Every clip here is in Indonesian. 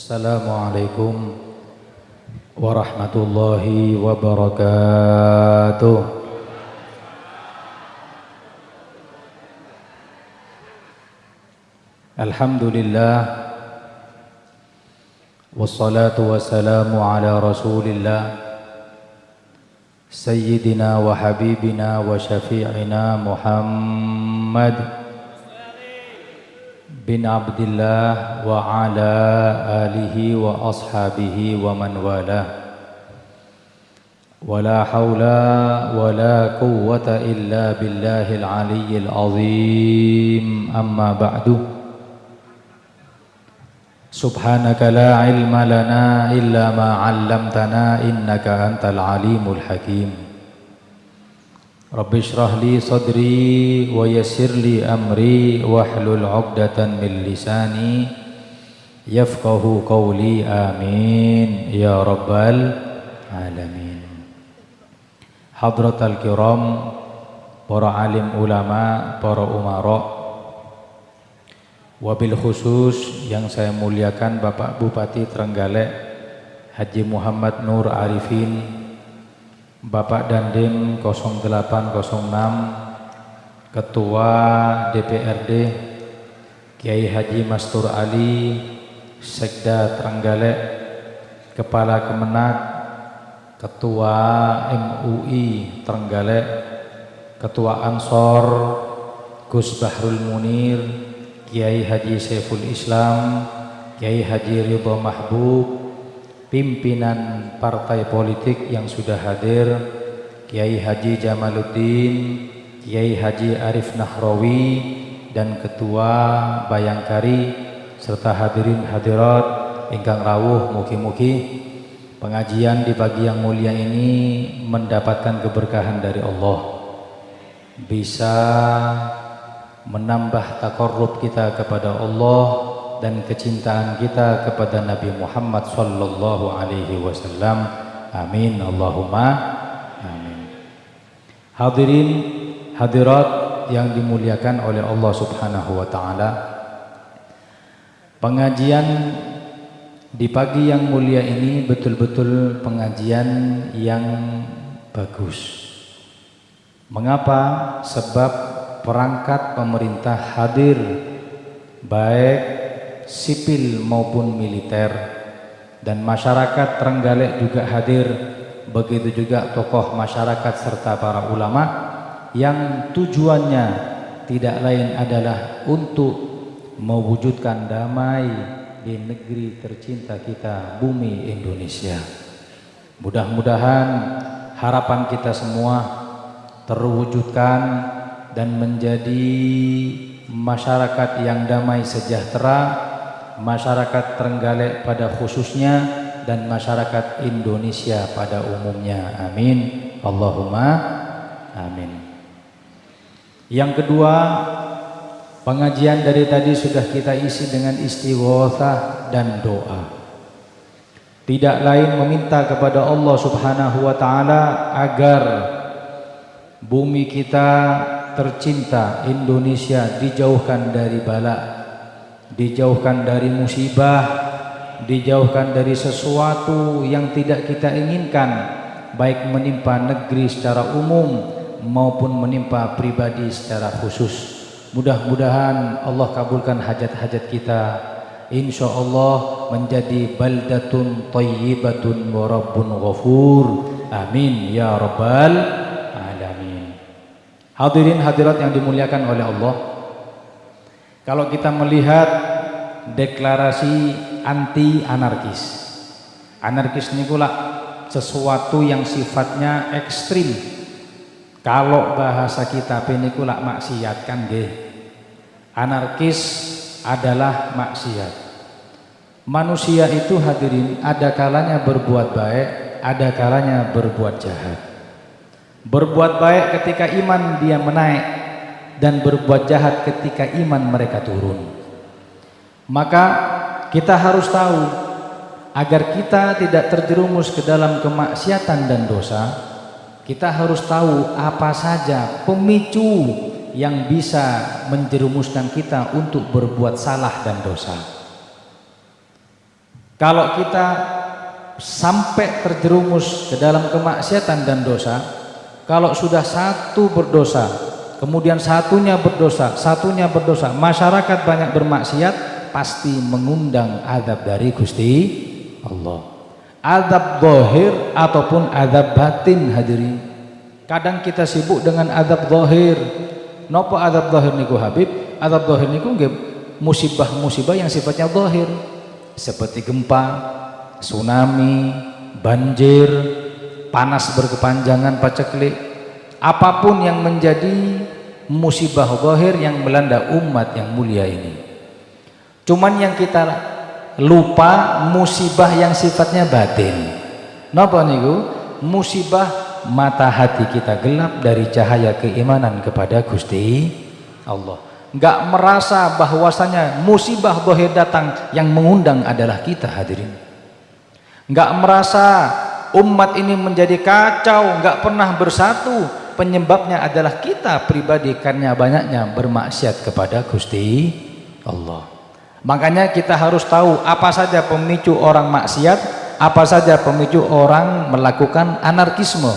السلام عليكم ورحمة الله وبركاته الحمد لله والصلاة والسلام على رسول الله سيدنا وحبيبنا وشفيعنا محمد بن عبد الله وعلى آله وأصحابه ومن والاه. ولا حول ولا قوة إلا بالله العلي العظيم. أما بعد. سبحانك لا علم لنا إلا ما علمتنا إنك أنت العليم الحكيم. Rabbi syrah li sadri wa yasir li amri wahlul 'uqdatan min lisani yafqahu qawli amin ya rabbal alamin. Hadrat al kiram, para alim ulama para umara. Wabil khusus yang saya muliakan Bapak Bupati Trenggalek Haji Muhammad Nur Arifin Bapak Dandim 0806 Ketua DPRD Kiai Haji Mastur Ali Sekda Trenggalek Kepala Kemenat Ketua MUI Trenggalek Ketua Ansor Gus Bahrul Munir Kiai Haji Saiful Islam Kiai Haji Ridho Mahbub pimpinan partai politik yang sudah hadir Kiai Haji Jamaluddin Kiai Haji Arif Nahrawi dan Ketua Bayangkari serta hadirin hadirat ingkang rawuh mugi-mugi pengajian di pagi yang mulia ini mendapatkan keberkahan dari Allah. Bisa menambah takarrub kita kepada Allah dan kecintaan kita kepada Nabi Muhammad sallallahu alaihi wasallam. Amin Allahumma amin. Hadirin hadirat yang dimuliakan oleh Allah Subhanahu wa taala. Pengajian di pagi yang mulia ini betul-betul pengajian yang bagus. Mengapa? Sebab perangkat pemerintah hadir baik sipil maupun militer. Dan masyarakat Trenggalek juga hadir begitu juga tokoh masyarakat serta para ulama yang tujuannya tidak lain adalah untuk mewujudkan damai di negeri tercinta kita bumi Indonesia. Mudah-mudahan harapan kita semua terwujudkan dan menjadi masyarakat yang damai sejahtera masyarakat Trenggalek pada khususnya dan masyarakat Indonesia pada umumnya. Amin. Allahumma amin. Yang kedua pengajian dari tadi sudah kita isi dengan istighosah dan doa. Tidak lain meminta kepada Allah subhanahu wa ta'ala agar bumi kita tercinta Indonesia dijauhkan dari bala, dijauhkan dari musibah, dijauhkan dari sesuatu yang tidak kita inginkan, baik menimpa negeri secara umum maupun menimpa pribadi secara khusus. Mudah-mudahan Allah kabulkan hajat-hajat kita. Insya Allah menjadi baldatun tayyibatun wa rabbun ghafur. Amin ya rabbal Hadirin hadirat yang dimuliakan oleh Allah Kalau kita melihat deklarasi anti anarkis Anarkis ini pula sesuatu yang sifatnya ekstrim. Kalau bahasa kita ini pula maksiat kan deh Anarkis adalah maksiat. Manusia itu hadirin ada kalanya berbuat baik Ada kalanya berbuat jahat. Berbuat baik ketika iman dia menaik dan berbuat jahat ketika iman mereka turun. Maka kita harus tahu agar kita tidak terjerumus ke dalam kemaksiatan dan dosa, kita harus tahu apa saja pemicu yang bisa menjerumuskan kita untuk berbuat salah dan dosa. kalau kita sampai terjerumus ke dalam kemaksiatan dan dosa kalau sudah satu berdosa kemudian satunya berdosa satunya berdosa. Masyarakat banyak bermaksiat pasti mengundang adab dari Gusti Allah. Adab dohir ataupun adab batin hadirin. Kadang kita sibuk dengan adab dohir nopo adab dohir niku Habib? Adab dohir niku musibah-musibah yang sifatnya dohir seperti gempa tsunami banjir panas berkepanjangan paceklik. Apa pun yang menjadi musibah zahir yang melanda umat yang mulia ini. Cuman yang kita lupa musibah yang sifatnya batin. Napa niku? Musibah mata hati kita gelap dari cahaya keimanan kepada Gusti Allah. Enggak merasa bahwasanya musibah zahir datang yang mengundang adalah kita hadirin. Enggak merasa umat ini menjadi kacau enggak pernah bersatu penyebabnya adalah kita pribadi karena banyaknya bermaksiat kepada Gusti Allah. Makanya kita harus tahu apa saja pemicu orang maksiat apa saja pemicu orang melakukan anarkisme.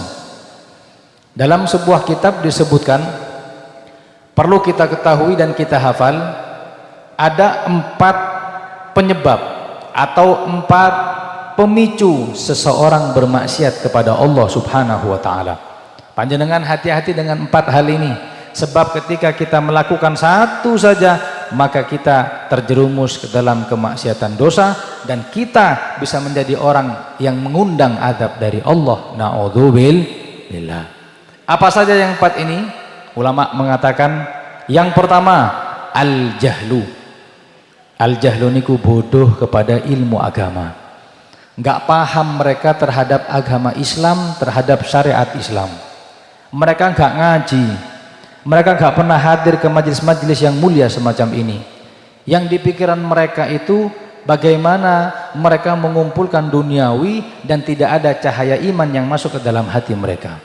Dalam sebuah kitab disebutkan perlu kita ketahui dan kita hafal ada empat penyebab atau empat pemicu seseorang bermaksiat kepada Allah subhanahu wa ta'ala panjenengan hati-hati dengan empat hal ini. Sebab ketika kita melakukan satu saja maka kita terjerumus ke dalam kemaksiatan dosa dan kita bisa menjadi orang yang mengundang adab dari Allah. Na'udzubillah. Apa saja yang empat ini? Ulama mengatakan yang pertama al-jahlu. Al-jahlu niku bodoh kepada ilmu agama. Nggak paham mereka terhadap agama Islam terhadap syariat Islam mereka nggak ngaji. Mereka nggak pernah hadir ke majelis-majelis yang mulia semacam ini. Yang di pikiran mereka itu bagaimana mereka mengumpulkan duniawi dan tidak ada cahaya iman yang masuk ke dalam hati mereka.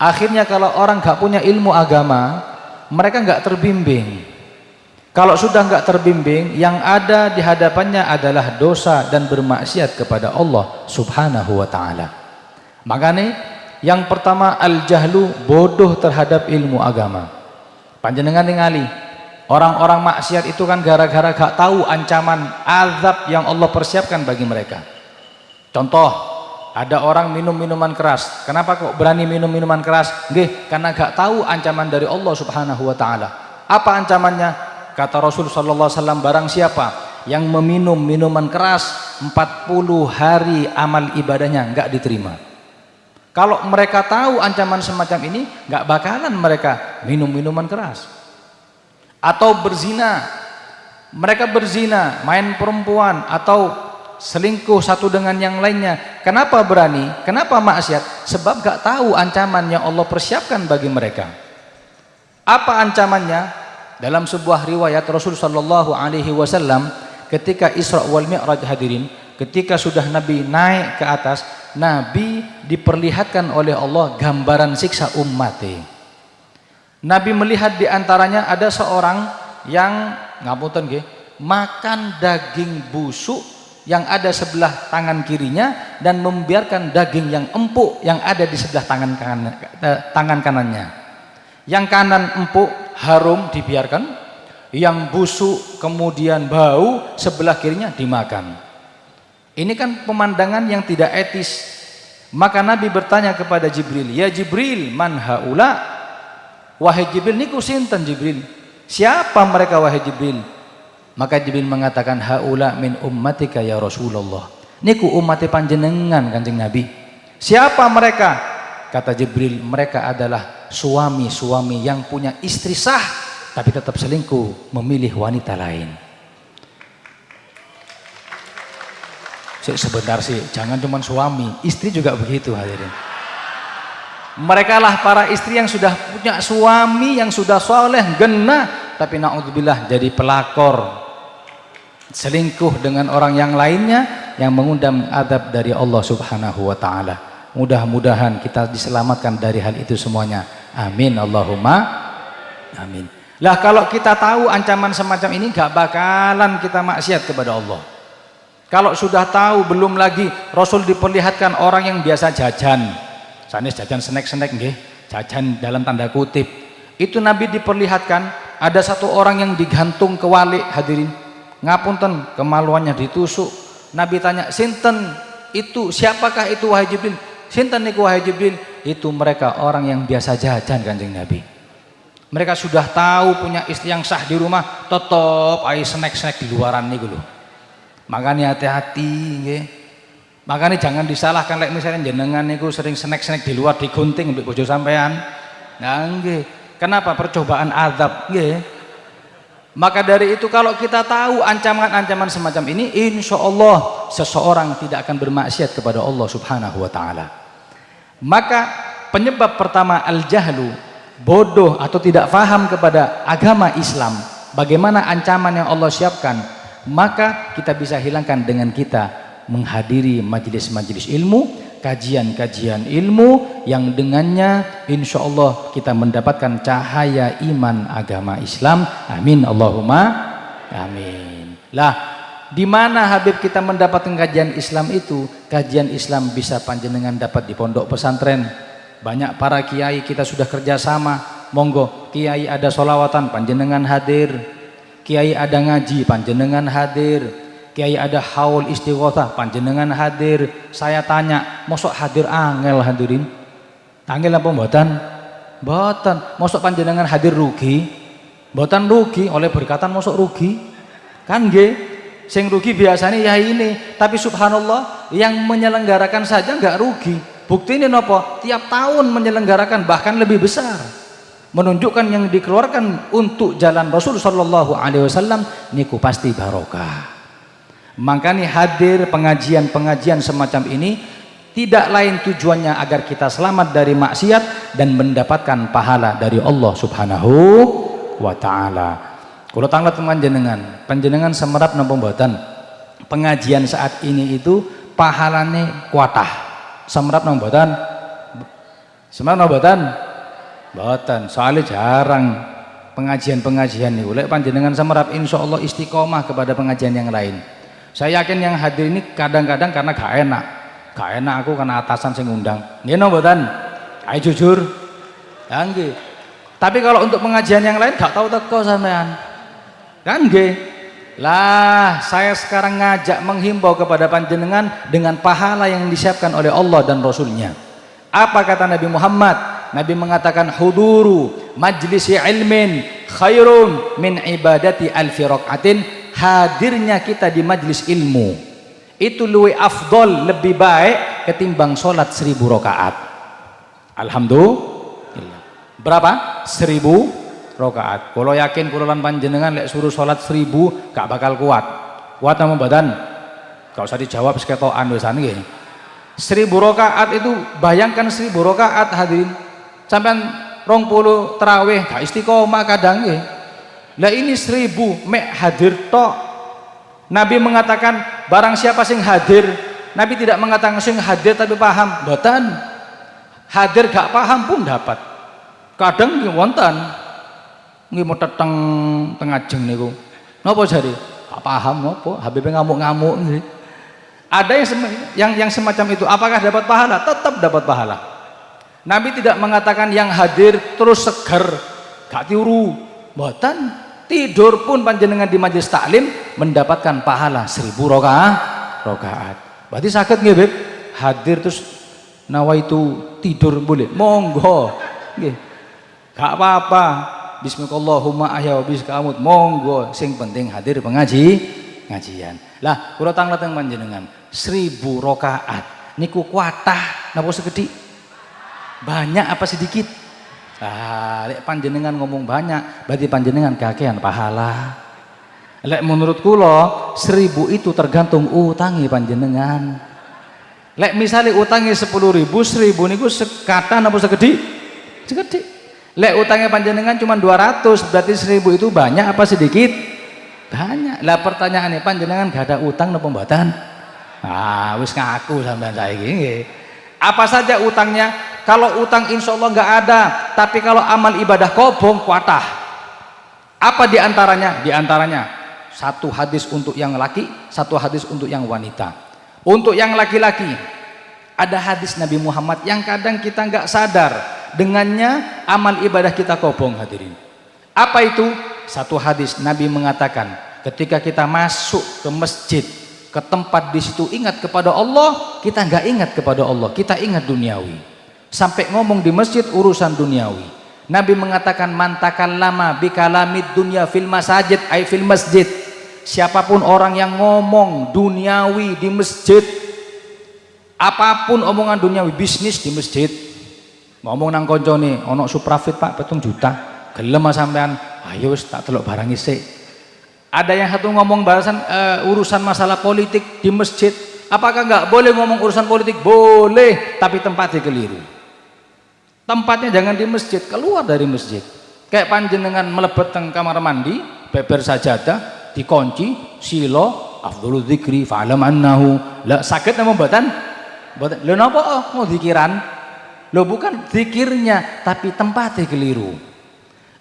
Akhirnya kalau orang nggak punya ilmu agama mereka nggak terbimbing. Kalau sudah nggak terbimbing, yang ada di hadapannya adalah dosa dan bermaksiat kepada Allah Subhanahu wa taala. Makanya yang pertama al-jahlu bodoh terhadap ilmu agama. Panjenengan ningali, orang-orang maksiat itu kan gara-gara gak tahu ancaman azab yang Allah persiapkan bagi mereka. Contoh, ada orang minum minuman keras. Kenapa kok berani minum minuman keras? Nggih, karena gak tahu ancaman dari Allah Subhanahu wa taala. Apa ancamannya? kata Rasul sallallahu alaihi wasallam barang siapa yang meminum minuman keras 40 hari amal ibadahnya enggak diterima kalau mereka tahu ancaman semacam ini enggak bakalan mereka minum minuman keras. Atau berzina. Mereka berzina main perempuan atau selingkuh satu dengan yang lainnya. Kenapa berani? Kenapa maksiat? Sebab gak tahu ancaman yang Allah persiapkan bagi mereka. Apa ancamannya? Dalam sebuah riwayat Rasul sallallahu alaihi wasallam ketika Isra wal Mi'raj hadirin, ketika sudah Nabi naik ke atas, Nabi diperlihatkan oleh Allah gambaran siksa umatnya. Nabi melihat di antaranya ada seorang yang ngapunten nggih, makan daging busuk yang ada sebelah tangan kirinya dan membiarkan daging yang empuk yang ada di sebelah tangan kanan, eh, tangan kanannya. Yang kanan empuk, harum dibiarkan yang busuk kemudian bau sebelah kirinya dimakan ini kan pemandangan yang tidak etis. Maka Nabi bertanya kepada Jibril ya Jibril man haula? Wahai Jibril niku sinten Jibril? Siapa mereka wahai Jibril? Maka Jibril mengatakan haula min ummatika ya Rasulullah. Niku umat panjenengan kanjeng Nabi. Siapa mereka? Kata Jibril, mereka adalah suami-suami yang punya istri sah tapi tetap selingkuh, memilih wanita lain. Sebentar sih, jangan cuma suami, istri juga begitu hadirin. Mereka lah para istri yang sudah punya suami yang sudah soleh, genah, tapi naudzubillah jadi pelakor, selingkuh dengan orang yang lainnya yang mengundang adab dari Allah Subhanahu wa taala. Mudah-mudahan kita diselamatkan dari hal itu semuanya. Amin Allahumma amin. Lah kalau kita tahu ancaman semacam ini gak bakalan kita maksiat kepada Allah. Kalau sudah tahu belum lagi Rasul diperlihatkan orang yang biasa jajan. Sanes jajan snack-snack jajan dalam tanda kutip. Itu Nabi diperlihatkan ada satu orang yang digantung ke wali hadirin. Ngapunten kemaluannya ditusuk. Nabi tanya sinten itu siapakah itu wahai Jibril? Sinten niku wahai Jibril? Itu mereka orang yang biasa jajan kanjeng Nabi. Mereka sudah tahu punya istri yang sah di rumah tetap ayo snack-snack di luaran nih loh makanya hati-hati makanya jangan disalahkan like misalnya jenengan niku sering snack-snack di luar digunting untuk bojo sampean. Nah nggih. Kenapa? Percobaan azab nggih. Maka dari itu kalau kita tahu ancaman-ancaman semacam ini, insya Allah seseorang tidak akan bermaksiat kepada Allah subhanahu wa ta'ala. Maka penyebab pertama al-jahlu, bodoh atau tidak faham kepada agama Islam, bagaimana ancaman yang Allah siapkan, maka kita bisa hilangkan dengan kita menghadiri majelis-majelis ilmu, kajian-kajian ilmu yang dengannya insya Allah kita mendapatkan cahaya iman agama Islam. Amin Allahumma amin. Lah di mana Habib kita mendapatkan kajian Islam itu? Kajian Islam bisa panjenengan dapat di pondok pesantren. Banyak para kiai kita sudah kerjasama. Monggo kiai ada solawatan panjenengan hadir kiai ada ngaji panjenengan hadir. Kiai ada haul istighothah panjenengan hadir. Saya tanya mosok hadir angel hadirin? Angel apa mboten? Mboten. Mosok panjenengan hadir rugi? Mboten rugi oleh berkatan mosok rugi? Kan nggih. Sing rugi biasanya ya ini. Tapi subhanallah yang menyelenggarakan saja nggak rugi. Bukti ini nopo? Tiap tahun menyelenggarakan bahkan lebih besar menunjukkan yang dikeluarkan untuk jalan Rasul Shallallahu Alaihi Wasallam niku pasti barokah Makanya hadir pengajian-pengajian semacam ini tidak lain tujuannya agar kita selamat dari maksiat dan mendapatkan pahala dari Allah Subhanahu wa taala. Kalau tanggal panjenengan, panjenengan semerap mboten? Pengajian saat ini itu pahalane kuatah. Semerap mboten? Semerap napa mboten? Mboten, soalnya jarang pengajian-pengajian niku. Lek panjenengan semerap insyaallah istiqomah kepada pengajian yang lain. Saya yakin yang hadir ini kadang-kadang karena gak enak. Gak enak aku karena atasan sing undang. Ini no botan ayo jujur. Ya tapi kalau untuk pengajian yang lain gak tahu teko sampean. Kan nggih. Lah saya sekarang ngajak menghimbau kepada panjenengan dengan pahala yang disiapkan oleh Allah dan Rasulnya. Apa kata Nabi Muhammad Nabi mengatakan huduru majlisi ilmin khairun min ibadati alfi raqatin hadirnya kita di majlis ilmu. Itu lebih afdol lebih baik ketimbang sholat seribu rakaat. Alhamdulillah. Berapa? seribu rakaat. Kalau yakin kulolan panjenengan lek suruh sholat seribu gak bakal kuat. Kuat nama badan? Gak usah dijawab seketoan wesan gini seribu rakaat itu bayangkan seribu rakaat hadirin sampai rong puluh terawih gak istiqomah kadang gini lah ini seribu mek hadir tok. Nabi mengatakan barang siapa sing hadir Nabi tidak mengatakan sing hadir tapi paham. Boten hadir gak paham pun dapat. Kadang nggih wonten. Nggih mau teteng tengah jeng niku. Napa jadi gak paham napa. Habib ngamuk-ngamuk ada yang semacam itu. Apakah dapat pahala? Tetap dapat pahala Nabi tidak mengatakan yang hadir terus seger gak tiuru boten tidur pun panjenengan di majelis taklim mendapatkan pahala seribu rokaat rokaat. Berarti sakit nggih Beb hadir terus nawa itu tidur boleh. Monggo. Nggih. Gak apa-apa. Bismillahumma ahya wa biskaamut monggo. Sing penting hadir pengaji ngajian lah kula tangleteng panjenengan. Seribu rokaat. Niku kuatah. Napa segede banyak apa sedikit Ah, lek panjenengan ngomong banyak, berarti panjenengan kakean pahala. Lek menurut kulo seribu itu tergantung utangi panjenengan. Lek misalnya utangi sepuluh ribu, seribu niku sekata apa segede? Segede. Lek utangnya panjenengan cuma dua ratus, berarti seribu itu banyak apa sedikit? Banyak. Lah pertanyaannya panjenengan gak ada utang nopo mboten? Ah, wis ngaku sampean saiki Apa saja utangnya? Kalau utang insya Allah nggak ada tapi kalau amal ibadah kobong kuatah. Apa di antaranya di antaranya satu hadis untuk yang laki satu hadis untuk yang wanita. Untuk yang laki-laki ada hadis Nabi Muhammad yang kadang kita nggak sadar dengannya amal ibadah kita kobong hadirin. Apa itu? Satu hadis Nabi mengatakan ketika kita masuk ke masjid ke tempat di situ ingat kepada Allah kita nggak ingat kepada Allah kita ingat duniawi sampai ngomong di masjid urusan duniawi. Nabi mengatakan mantakan lama bikalamid dunia fil masajid ay fil masjid. Siapa pun orang yang ngomong duniawi di masjid apa pun omongan duniawi bisnis di masjid. Ngomong nang koncone ono suprafit pak petung juta. Gelem sampean. Ayo tak telok barang isi ada yang satu ngomong balasan uh, urusan masalah politik di masjid. Apakah nggak boleh ngomong urusan politik? Boleh tapi tempatnya keliru tempatnya jangan di masjid keluar dari masjid. Kayak panjenengan melebet ke kamar mandi beber sajadah dikunci silo afdhulu dzikri fa'lam annahu. La sakit nama batan batan lo napa? Oh, mau zikiran. Lo bukan zikirnya tapi tempatnya keliru.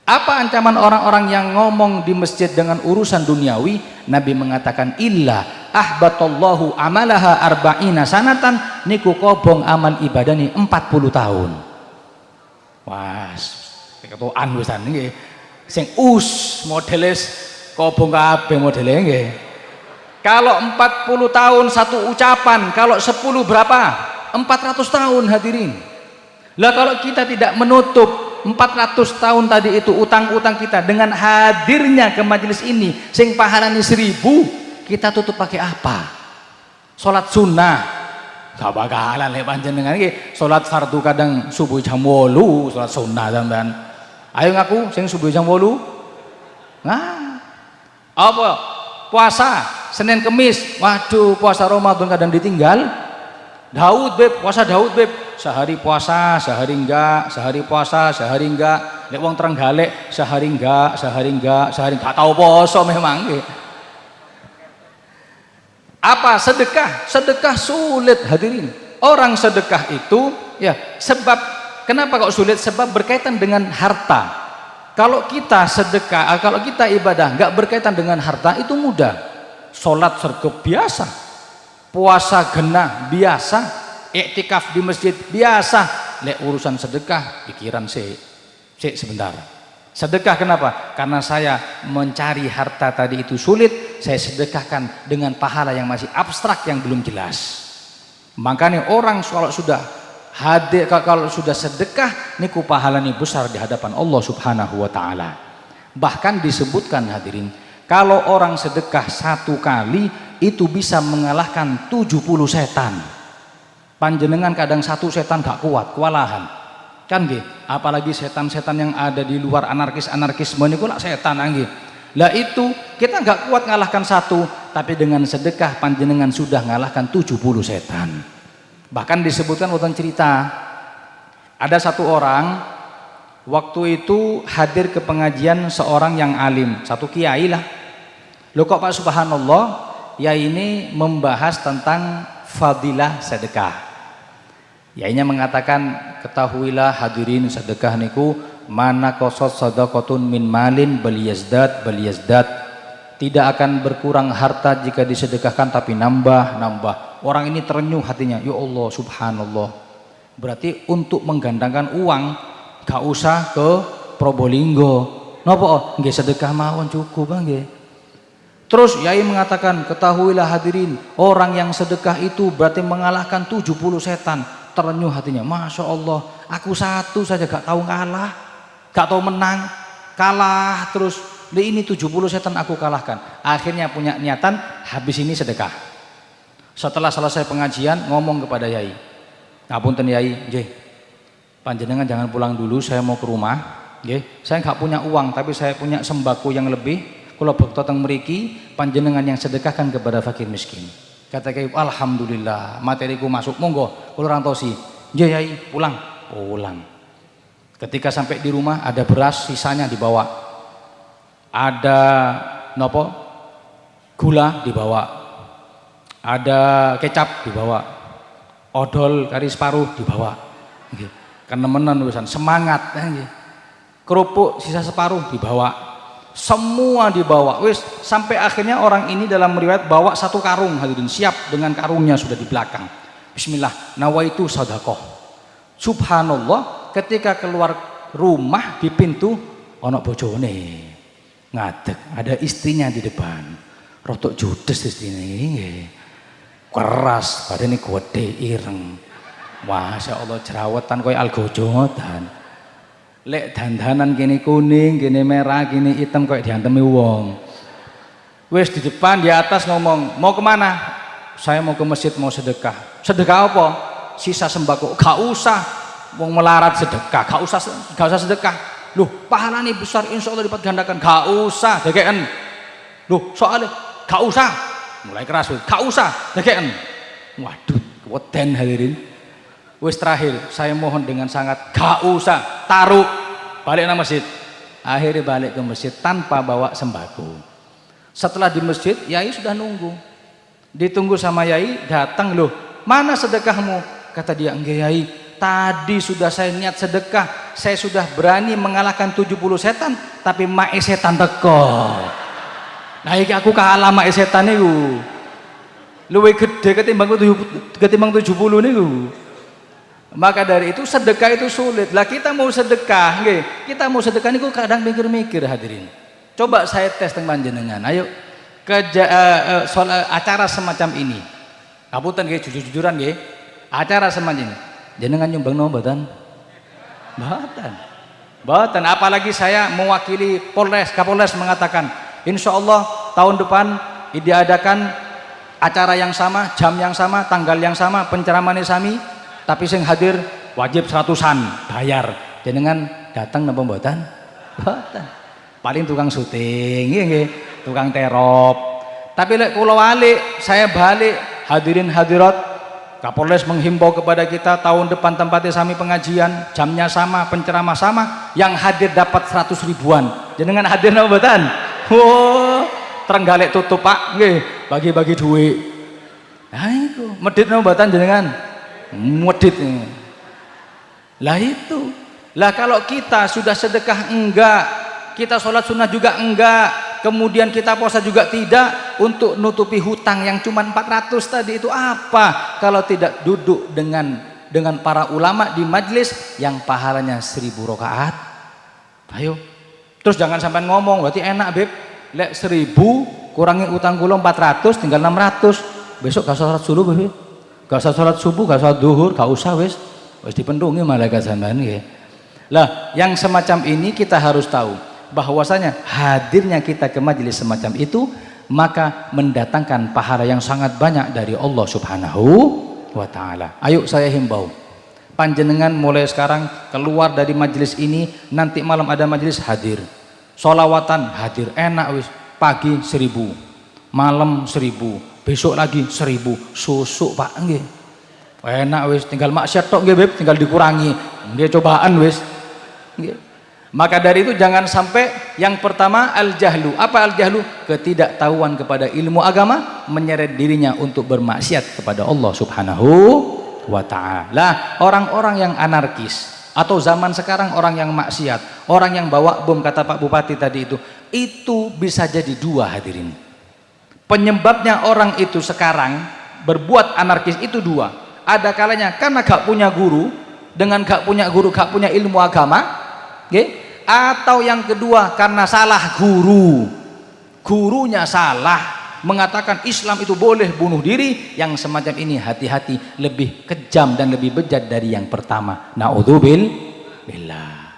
Apa ancaman orang-orang yang ngomong di masjid dengan urusan duniawi? Nabi mengatakan illa ahbatallahu amalaha arba'ina sanatan. Niku kobong amal ibadah nih 40 tahun Wah, ketuaan wisan nggih. Sing us modelis kobong kabeh modele nggih. Kalau 40 tahun satu ucapan, kalau 10 berapa? 400 tahun hadirin. Lah kalau kita tidak menutup 400 tahun tadi itu utang-utang kita dengan hadirnya ke majelis ini sing pahalanya seribu kita tutup pakai apa? Sholat sunnah gak bakalan lek panjenengan iki. Salat fardu kadang subuh jam 8 salat sunnah sampean ayo ngaku sing subuh jam 8 nah. Apa? Puasa Senin Kemis. Waduh puasa Ramadan kadang ditinggal. Daud beb. Puasa Daud beb. Sehari puasa sehari enggak. Sehari puasa sehari enggak. Lek wong galek sehari enggak sehari enggak sehari enggak. Tahu poso memang gitu apa sedekah? Sedekah sulit hadirin. Orang sedekah itu ya sebab kenapa kok sulit? Sebab berkaitan dengan harta. Kalau kita sedekah ah, kalau kita ibadah nggak berkaitan dengan harta itu mudah. Sholat sergap biasa. Puasa genah biasa. Iktikaf di masjid biasa. Lek urusan sedekah pikiran sih sih sebentar. Sedekah kenapa? Karena saya mencari harta tadi itu sulit, saya sedekahkan dengan pahala yang masih abstrak yang belum jelas. Makanya orang kalau sudah hadir kalau sudah sedekah niku pahalanya besar di hadapan Allah Subhanahu wa taala. Bahkan disebutkan hadirin, kalau orang sedekah satu kali itu bisa mengalahkan 70 setan. Panjenengan kadang satu setan gak kuat, kewalahan kan nggih apalagi setan-setan yang ada di luar anarkis-anarkisme niku lah setan nggih lah itu kita nggak kuat ngalahkan satu tapi dengan sedekah panjenengan sudah ngalahkan 70 setan. Bahkan disebutkan wonten cerita ada satu orang waktu itu hadir ke pengajian seorang yang alim satu kiai lah. Lo kok Pak Subhanallah ya ini membahas tentang fadilah sedekah. Yainya mengatakan ketahuilah hadirin sedekah niku mana kosot sadaqatun min malin beliazdat beliazdat tidak akan berkurang harta jika disedekahkan tapi nambah nambah. Orang ini terenyuh hatinya. Ya Allah subhanallah. Berarti untuk menggandangkan uang gak usah ke Probolinggo. Nopo? Oh, nggih sedekah mawon cukup nggih. Terus Yai mengatakan, ketahuilah hadirin, orang yang sedekah itu berarti mengalahkan 70 setan. Terenyuh hatinya. Masya Allah aku satu saja gak tahu kalah gak tahu menang kalah terus ini 70 setan aku kalahkan. Akhirnya punya niatan habis ini sedekah. Setelah selesai pengajian ngomong kepada Yai ngapunten Yai J panjenengan jangan pulang dulu saya mau ke rumah J saya nggak punya uang tapi saya punya sembako yang lebih. Kalau bekto teng meriki panjenengan yang sedekahkan kepada fakir miskin. Kata kayak alhamdulillah materiku masuk. Monggo kalau orang tosi jayai pulang. Pulang ketika sampai di rumah ada beras sisanya dibawa. Ada nopo gula dibawa. Ada kecap dibawa. Odol kari separuh dibawa. Karena menan urusan semangat kerupuk sisa separuh dibawa. Semua dibawa. Wis sampai akhirnya orang ini dalam riwayat bawa satu karung hadirin siap dengan karungnya sudah di belakang. Bismillah. Nawaitu sadaqah. Subhanallah ketika keluar rumah di pintu ono bojone. Ngadeg ada istrinya di depan. Rotok judes istrinya ini keras badannya gede ireng. Masya Allah jerawatan koi algojotan. Lek dandanan gini kuning gini merah gini hitam koi diantemi wong. Wes di depan di atas ngomong mau ke mana? Saya mau ke masjid mau sedekah. Sedekah apa? Sisa sembako. Gak usah mau melarat sedekah gak usah gak usah sedekah. Loh pahala besar insya Allah dapat gandakan. Gak usah dekean. Loh soalnya gak usah. Mulai keras gak usah dekean. Waduh weden hadirin. Wis terakhir saya mohon dengan sangat gak usah. Taruh balik ke masjid. Akhirnya balik ke masjid tanpa bawa sembako. Setelah di masjid Yai sudah nunggu. Ditunggu sama Yai datang loh mana sedekahmu? Kata dia enggak Yai tadi sudah saya niat sedekah saya sudah berani mengalahkan 70 setan tapi mae setan teko. Nah iki aku kalah mae setan niku. Luwe gede ketimbang ketimbang 70 niku. Maka dari itu sedekah itu sulit. Lah kita mau sedekah nggih kita mau sedekah niku kadang mikir-mikir hadirin. Coba saya tes teman jenengan ayo ke uh, soal acara semacam ini. Kabutan nggih jujur-jujuran nggih. Acara semacam ini jenengan nyumbang no mboten? Mboten. Mboten apalagi saya mewakili Polres. Kapolres mengatakan Insya Allah tahun depan diadakan acara yang sama jam yang sama tanggal yang sama penceramaan sami tapi sing hadir wajib seratusan bayar. Jenengan datang napa mboten? Mboten. Paling tukang syuting nggih tukang terop. Tapi lek kula balik saya balik hadirin hadirat Kapolres menghimbau kepada kita tahun depan tempatnya sami pengajian, jamnya sama, penceramah sama, yang hadir dapat 100 ribuan. Jenengan hadir napa mboten? Oh, terenggalek tutup Pak, nggih, bagi-bagi duit. Nah itu, medit napa mboten jenengan? Medit. Lah itu. Lah kalau kita sudah sedekah enggak, kita sholat sunnah juga enggak, kemudian kita puasa juga tidak untuk nutupi hutang yang cuma 400 tadi. Itu apa? Kalau tidak duduk dengan dengan para ulama di majlis yang pahalanya 1000 rakaat. Ayo. Terus jangan sampai ngomong berarti enak beb. Lek 1000 kurangi utang kula 400 tinggal 600 besok gak sholat subuh beb. Gak usah sholat subuh gak usah duhur gak usah wis. Wis dipendungi malaikat sampean ya lah yang semacam ini kita harus tahu bahwasanya hadirnya kita ke majelis semacam itu maka mendatangkan pahala yang sangat banyak dari Allah subhanahu wa ta'ala. Ayo saya himbau. Panjenengan mulai sekarang keluar dari majelis ini nanti malam ada majelis hadir. Solawatan hadir enak wis. Pagi seribu malam seribu besok lagi seribu. Susuk pak nggih. Enak wis tinggal maksiat tok nggih tinggal dikurangi. Nggih cobaan wis. Nggih maka dari itu jangan sampai yang pertama al-jahlu. Apa al-jahlu? Ketidaktahuan kepada ilmu agama menyeret dirinya untuk bermaksiat kepada Allah Subhanahu wa taala. Orang-orang yang anarkis atau zaman sekarang orang yang maksiat, orang yang bawa bom kata Pak Bupati tadi itu, itu bisa jadi dua hadirin. Penyebabnya orang itu sekarang berbuat anarkis itu dua. Ada kalanya karena gak punya guru, dengan gak punya guru, gak punya ilmu agama, okay? Atau yang kedua karena salah guru. Gurunya salah mengatakan Islam itu boleh bunuh diri yang semacam ini hati-hati lebih kejam dan lebih bejat dari yang pertama. Na'udzubil billah.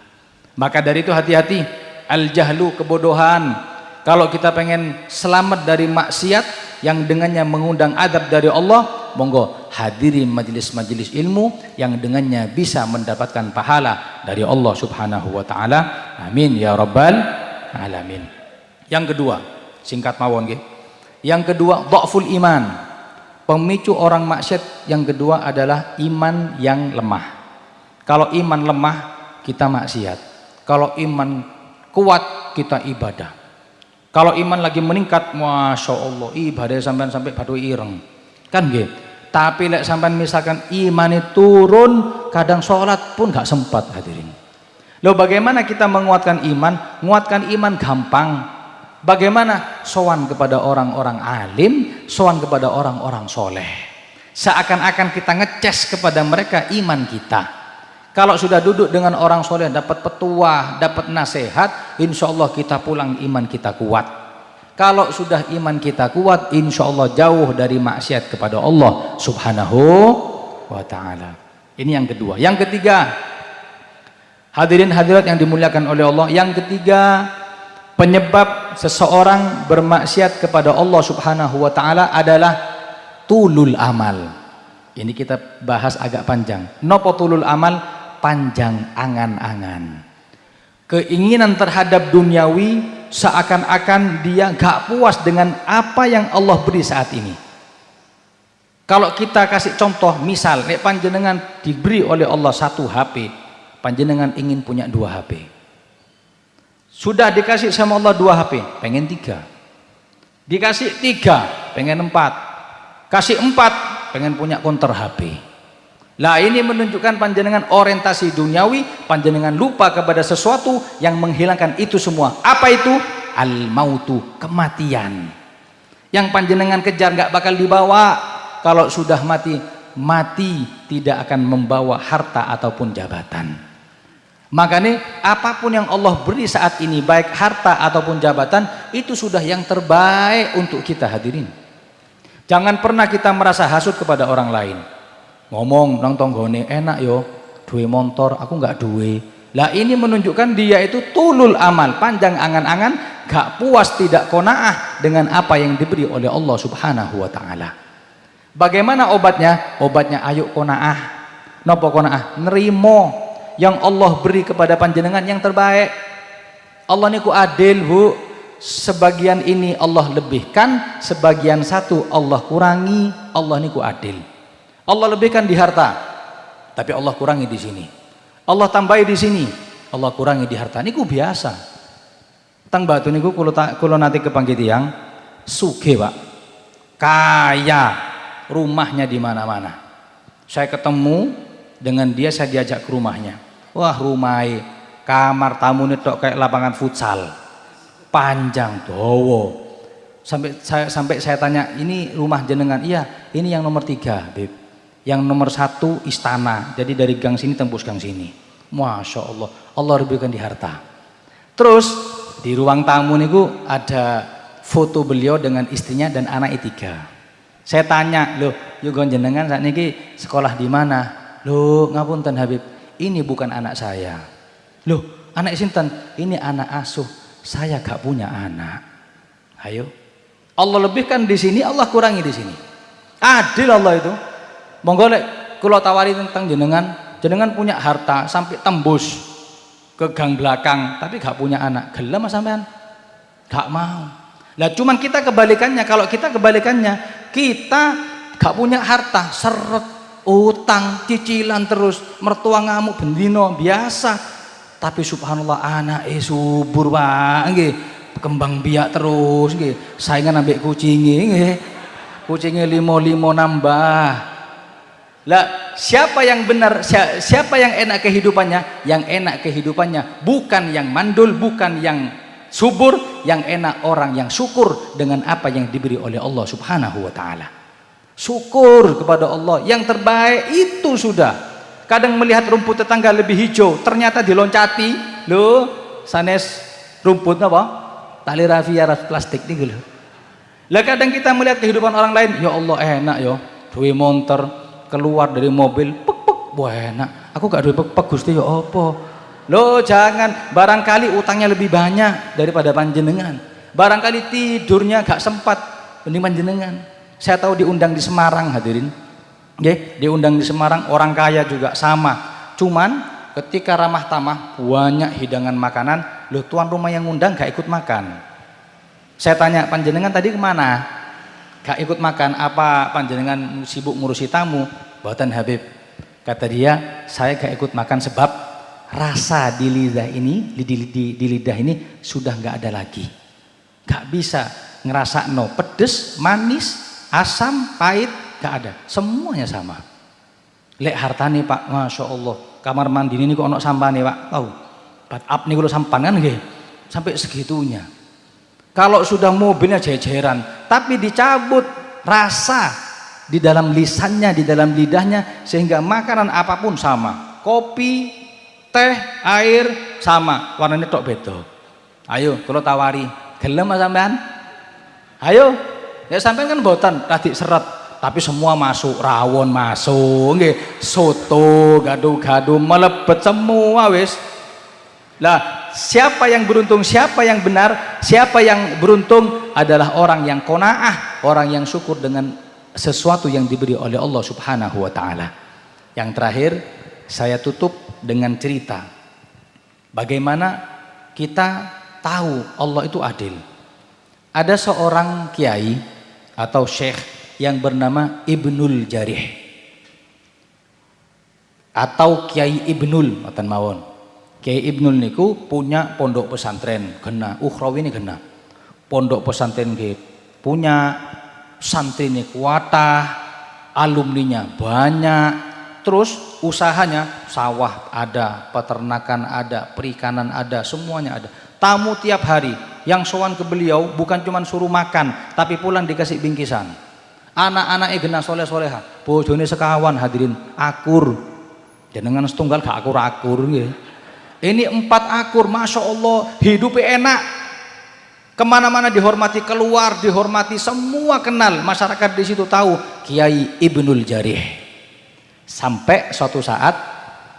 Maka dari itu hati-hati. Al-jahlu kebodohan kalau kita pengen selamat dari maksiat yang dengannya mengundang adab dari Allah monggo hadiri majelis-majelis ilmu yang dengannya bisa mendapatkan pahala dari Allah subhanahu wa ta'ala. Amin ya rabbal alamin. Yang kedua singkat mawon nggih. Yang kedua dhaful iman. Pemicu orang maksiat yang kedua adalah iman yang lemah. Kalau iman lemah kita maksiat. Kalau iman kuat kita ibadah kalau iman lagi meningkat Masya Allah ibadah sampai-sampai batu ireng kan gitu tapi lek sampai misalkan iman turun kadang sholat pun gak sempat hadirin Loh bagaimana kita menguatkan iman? Menguatkan iman gampang. Bagaimana? Sowan kepada orang-orang alim, sowan kepada orang-orang soleh. Seakan-akan kita ngeces kepada mereka iman kita. Kalau sudah duduk dengan orang soleh, dapat petuah, dapat nasihat, insya Allah kita pulang iman kita kuat. Kalau sudah iman kita kuat, insya Allah jauh dari maksiat kepada Allah subhanahu wa ta'ala. Ini yang kedua. Yang ketiga, Hadirin hadirat yang dimuliakan oleh Allah. Yang ketiga, penyebab seseorang bermaksiat kepada Allah Subhanahu wa taala adalah tulul amal. Ini kita bahas agak panjang. Nopo tulul amal? Panjang angan-angan. Keinginan terhadap duniawi seakan-akan dia gak puas dengan apa yang Allah beri saat ini. Kalau kita kasih contoh, misal, nek panjenengan diberi oleh Allah satu HP, panjenengan ingin punya dua HP sudah dikasih sama Allah dua HP pengen tiga dikasih tiga pengen empat kasih empat pengen punya konter HP lah ini menunjukkan panjenengan orientasi duniawi panjenengan lupa kepada sesuatu yang menghilangkan itu semua. Apa itu? Al mautu kematian. Yang panjenengan kejar nggak bakal dibawa. Kalau sudah mati mati tidak akan membawa harta ataupun jabatan. Makanya apa pun yang Allah beri saat ini baik harta ataupun jabatan itu sudah yang terbaik untuk kita hadirin. Jangan pernah kita merasa hasut kepada orang lain. Ngomong nang tonggone enak yo, duwe motor, aku nggak duwe. Lah ini menunjukkan dia itu tulul amal, panjang angan-angan, gak puas tidak konaah dengan apa yang diberi oleh Allah Subhanahu wa taala. Bagaimana obatnya? Obatnya ayo konaah. Nopo konaah? Nerimo yang Allah beri kepada panjenengan yang terbaik Allah niku adil bu sebagian ini Allah lebihkan sebagian satu Allah kurangi Allah niku adil Allah lebihkan di harta tapi Allah kurangi di sini. Allah tambahi di sini Allah kurangi di harta. Niku biasa. Tang batu niku kulo, kulo nanti kepanggil tiang suge pak. Kaya rumahnya di mana-mana. Saya ketemu dengan dia saya diajak ke rumahnya. Wah rumai kamar tamu tok kayak lapangan futsal. Panjang dowo sampai saya sampai saya tanya ini rumah jenengan? Iya ini yang nomor tiga beb yang nomor satu istana. Jadi dari gang sini tembus gang sini. Masya Allah. Allah lebihkan di harta. Terus di ruang tamu niku ada foto beliau dengan istrinya dan anak tiga. Saya tanya loh yuk jenengan saat ini sekolah di mana? Loh ngapunten Habib. Ini bukan anak saya. Loh anak sinten? Ini anak asuh. Saya gak punya anak. Ayo. Allah lebihkan di sini Allah kurangi di sini. Adil Allah itu monggo lek kula tawari tentang jenengan. Jenengan punya harta sampai tembus ke gang belakang tapi gak punya anak. Gelem sampean? Gak mau. Lah cuman kita kebalikannya. Kalau kita kebalikannya kita gak punya harta. Seret utang cicilan terus mertua ngamuk bendino biasa. Tapi subhanallah anak eh subur pak. Nggih. Kembang biak terus nggih. Saingan ambek kucingnya nggih. Kucingnya limo limo nambah lah siapa yang benar siapa yang enak kehidupannya? Yang enak kehidupannya bukan yang mandul bukan yang subur yang enak orang yang syukur dengan apa yang diberi oleh Allah subhanahu wa ta'ala. Syukur kepada Allah. Yang terbaik itu sudah. Kadang melihat rumput tetangga lebih hijau ternyata diloncati. Lo sanes rumput apa? Tali rafia plastik nih lo lah kadang kita melihat kehidupan orang lain ya Allah enak ya. Duwe motor keluar dari mobil pek pek. Enak. Aku gak duwe pek pek gusti ya apa? Lo jangan. Barangkali utangnya lebih banyak daripada panjenengan. Barangkali tidurnya gak sempat. Mending panjenengan. Saya tahu diundang di Semarang hadirin. Oke, diundang di Semarang orang kaya juga sama. Cuman ketika ramah tamah banyak hidangan makanan loh tuan rumah yang undang gak ikut makan. Saya tanya panjenengan tadi ke mana gak ikut makan apa panjenengan sibuk ngurusi tamu buatan Habib kata dia saya gak ikut makan sebab rasa di lidah ini di, di, di, lidah ini sudah gak ada lagi gak bisa ngerasa no pedes manis asam, pahit, gak ada. Semuanya sama. Lek hartane pak, Masya Allah. Kamar mandi ini kok ono sampah nih pak, tahu. bat up nih kalau sampan kan nggih. Sampai segitunya. Kalau sudah mobilnya jejeran, tapi dicabut rasa di dalam lisannya, di dalam lidahnya sehingga makanan apa pun sama. Kopi, teh, air sama, warnanya tok beda. Ayo kalau tawari, gelem sampean? Ayo. Ya sampean kan botan tadi seret tapi semua masuk rawon masuk nggih soto gado-gado melebet semua wis lah siapa yang beruntung siapa yang benar siapa yang beruntung adalah orang yang konaah orang yang syukur dengan sesuatu yang diberi oleh Allah subhanahu wa ta'ala. Yang terakhir saya tutup dengan cerita. Bagaimana kita tahu Allah itu adil? Ada seorang kiai atau syekh yang bernama Ibnul Jarih. Atau Kiai Ibnul mboten mawon. Kiai Ibnul niku punya pondok pesantren gena. Ukhrawi ini gena. Pondok pesantren nggih punya santri ini kuatah, alumninya banyak, terus usahanya sawah ada, peternakan ada, perikanan ada, semuanya ada. Tamu tiap hari yang sowan ke beliau bukan cuma suruh makan, tapi pulang dikasih bingkisan. Anak-anak gena soleh soleha bojone sekawan hadirin akur. Jenengan setunggal gak akur-akur ini empat akur Masya Allah. Hidupnya enak. Ke mana-mana dihormati keluar dihormati semua kenal. Masyarakat di situ tahu Kiai Ibnul Jarih. Sampai suatu saat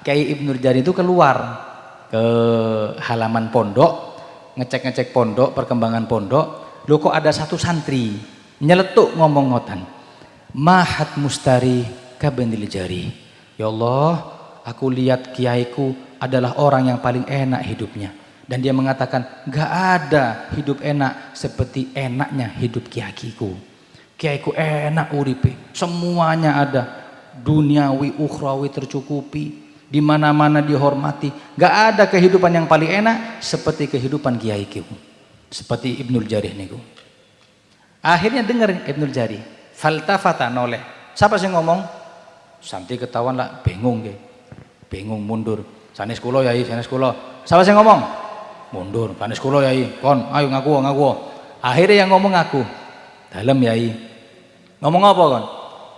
Kiai Ibnul Jarih itu keluar ke halaman pondok ngecek-ngecek pondok perkembangan pondok. Lo kok ada satu santri nyeletuk ngomong ngotan mahat mustari kabendil jari ya Allah aku lihat kiaiku adalah orang yang paling enak hidupnya dan dia mengatakan gak ada hidup enak seperti enaknya hidup kiaiku kiaiku enak uripe semuanya ada duniawi ukhrawi tercukupi di mana-mana dihormati gak ada kehidupan yang paling enak seperti kehidupan kiaiku seperti Ibnul Jarih niku Akhirnya dengar Ibnul Jari. Faltafata noleh. Siapa sih ngomong? Santi ketahuan lah, bingung ke. Bingung mundur. Sanis kulo yai, sanis kulo. Siapa sih ngomong? Mundur. Sanis kulo yai. Kon, ayo ngaku, ngaku. Akhirnya yang ngomong aku. Dalam yai. Ngomong apa kon?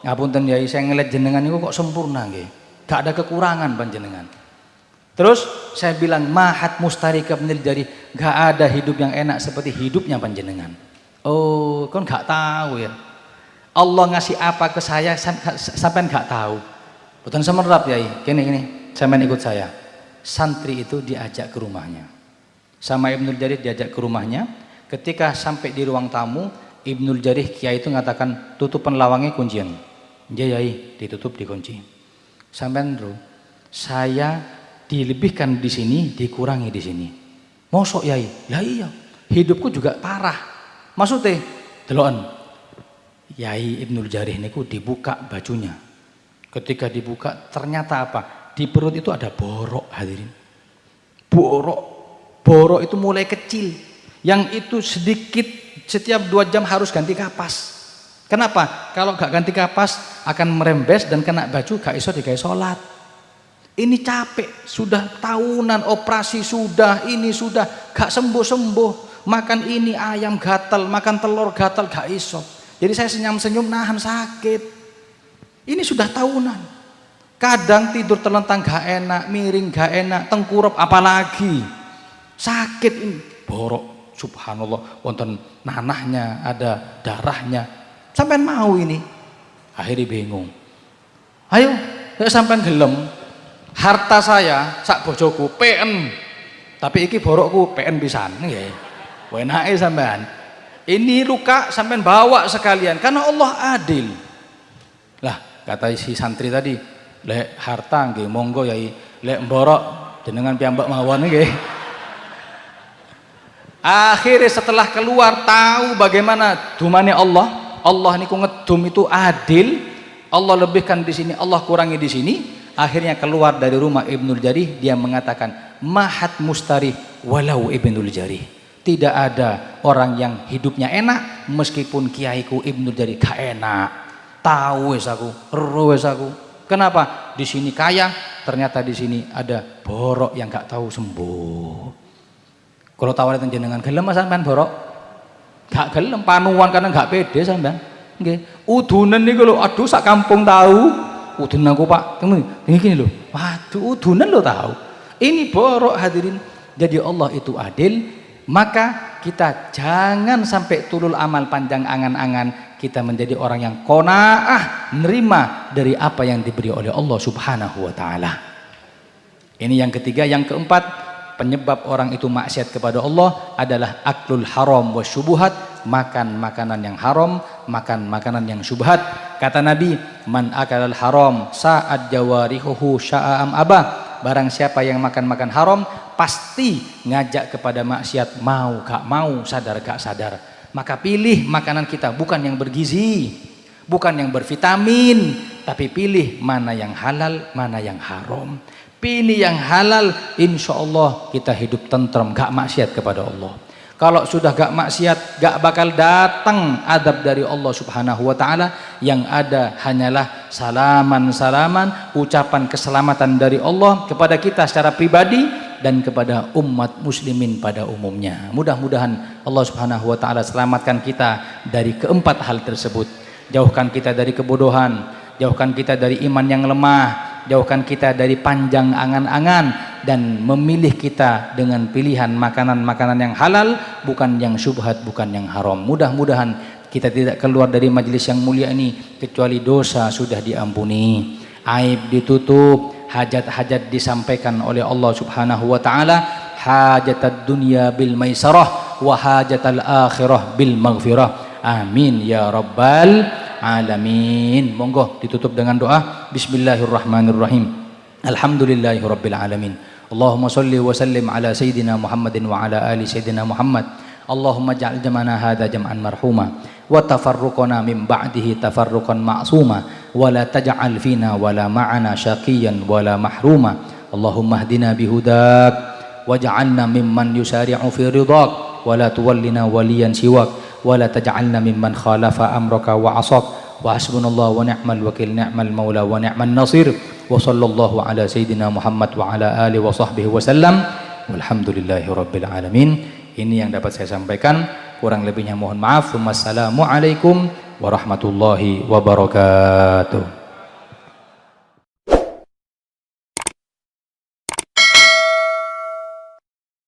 Ngapunten yai, saya ngeliat jenengan itu kok sempurna nggih. Gak ada kekurangan panjenengan. Terus saya bilang mahat mustarika menil jari, gak ada hidup yang enak seperti hidupnya panjenengan. Oh, kan nggak tahu ya. Allah ngasih apa ke saya sampai nggak tahu. Bukan semerap ya, gini gini, sampai ikut saya. Santri itu diajak ke rumahnya. Sama Ibnul Jarih diajak ke rumahnya. Ketika sampai di ruang tamu, Ibnul Jarih kiai itu mengatakan tutupan lawangnya kuncian. Ya yai, ditutup dikunci. Sampai dulu, saya dilebihkan di sini, dikurangi di sini. Mosok yai, ya iya, hidupku juga parah Maksudnya, deloan. Yai Ibnul Jarih niku dibuka bajunya. Ketika dibuka ternyata apa? Di perut itu ada borok hadirin. Borok. Borok itu mulai kecil. Yang itu sedikit setiap dua jam harus ganti kapas. Kenapa? Kalau gak ganti kapas akan merembes dan kena baju gak iso digawe sholat. Ini capek, sudah tahunan operasi sudah, ini sudah gak sembuh-sembuh makan ini ayam gatal, makan telur gatal gak iso. Jadi saya senyum-senyum nahan sakit. Ini sudah tahunan. Kadang tidur terlentang gak enak, miring gak enak, tengkurap apalagi. Sakit ini, borok. Subhanallah, wonten nanahnya, ada darahnya. Sampai mau ini. Akhirnya bingung. Ayo, saya sampai gelem. Harta saya sak bojoku PN. Tapi iki borokku PN pisan nggih. Wenake sampean. Ini luka sampean bawa sekalian karena Allah adil. Lah, kata si santri tadi, lek harta nggih monggo yai, lek mborok jenengan piyambak mawon nggih. Akhirnya setelah keluar tahu bagaimana dumane Allah, Allah niku ngedum itu adil, Allah lebihkan di sini, Allah kurangi di sini. Akhirnya keluar dari rumah Ibnul Jarih, dia mengatakan, "Mahat mustari walau Ibnul Jarih." Tidak ada orang yang hidupnya enak meskipun kiaiku Ibnu dari gak enak. Tahu wes aku, ero aku. Kenapa? Di sini kaya ternyata di sini ada borok yang gak tahu sembuh. Kalau tawaran jenengan gelem mas sampean borok? Gak gelem panuan karena gak pede sampean. Nggih. Udunan niku lho, aduh sak kampung tahu. Udunan aku Pak. Temu gini lho. Waduh, udunan lo tahu. Ini borok hadirin. Jadi Allah itu adil, maka kita jangan sampai tulul amal panjang angan-angan kita menjadi orang yang kona'ah nerima dari apa yang diberi oleh Allah subhanahu wa ta'ala. Ini yang ketiga. Yang keempat penyebab orang itu maksiat kepada Allah adalah aklul haram wa syubuhat makan makanan yang haram makan makanan yang syubhat. Kata Nabi man akalal haram sa'ad jawarihuhu sya'am abah. Barang siapa yang makan-makan haram pasti ngajak kepada maksiat mau gak mau sadar gak sadar maka pilih makanan kita bukan yang bergizi bukan yang bervitamin tapi pilih mana yang halal mana yang haram. Pilih yang halal insya Allah kita hidup tentrem gak maksiat kepada Allah. Kalau sudah gak maksiat gak bakal datang adab dari Allah subhanahu wa ta'ala. Yang ada hanyalah salaman-salaman ucapan keselamatan dari Allah kepada kita secara pribadi dan kepada umat muslimin pada umumnya. Mudah-mudahan Allah subhanahu wa ta'ala selamatkan kita dari keempat hal tersebut. Jauhkan kita dari kebodohan jauhkan kita dari iman yang lemah jauhkan kita dari panjang angan-angan dan memilih kita dengan pilihan makanan-makanan yang halal bukan yang syubhat bukan yang haram. Mudah-mudahan kita tidak keluar dari majelis yang mulia ini kecuali dosa sudah diampuni. Aib ditutup hajat-hajat disampaikan oleh Allah subhanahu wa ta'ala hajat dunia bil maisarah wa hajat akhirah bil maghfirah. Amin ya rabbal alamin. Monggo ditutup dengan doa. Bismillahirrahmanirrahim. Alhamdulillahi rabbil alamin. Allahumma salli wa sallim ala sayyidina Muhammadin wa ala ali sayyidina Muhammad. Allahumma ja'al jamana hadha jam'an marhuma wa tafarruqana min ba'dihi tafarruqan ma'suma wa la taj'al fina wa la ma'ana syaqiyan wa la mahruma Allahumma hdina bihudak waj'alna mimman yusari'u fi ridak wa la tuwallina waliyan siwak ولا تجعلنا ممن خالف أمرك وعصاك وحسبنا الله ونعم الوكيل نعم المولى ونعم النصير وصلى الله على سيدنا محمد وعلى آله وصحبه وسلم والحمد لله رب العالمين ini yang dapat saya sampaikan kurang lebihnya mohon maaf. Wassalamualaikum warahmatullahi wabarakatuh